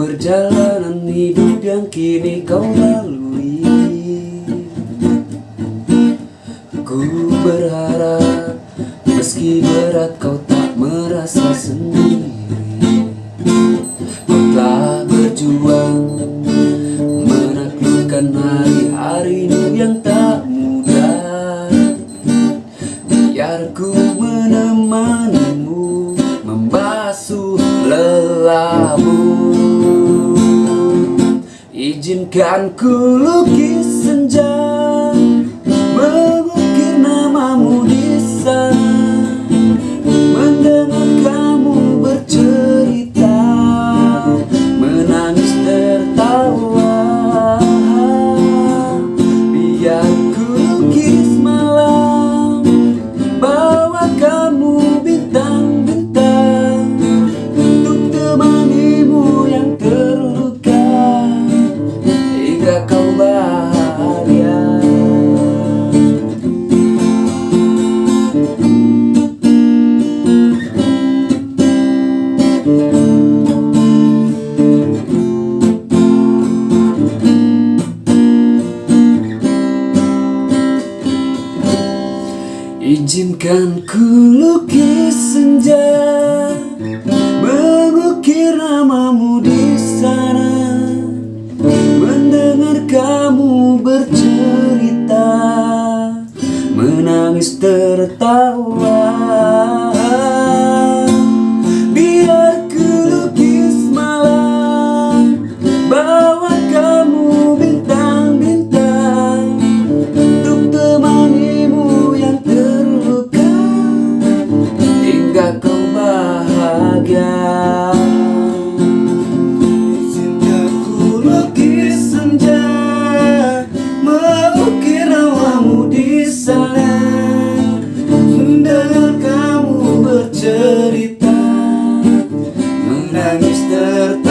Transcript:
perjalanan hidup yang kini kau lalui. Ku berharap meski berat kau tak merasa sendiri. Kau telah berjuang menaklukkan hari-hari yang tak mudah. Biar ku menemanimu membasuh lelahmu Izinkan ku lukis senja Mengukir namamu Izinkan ku lukis senja Mengukir namamu di sana Mendengar kamu bercerita Menangis tertawa. мистер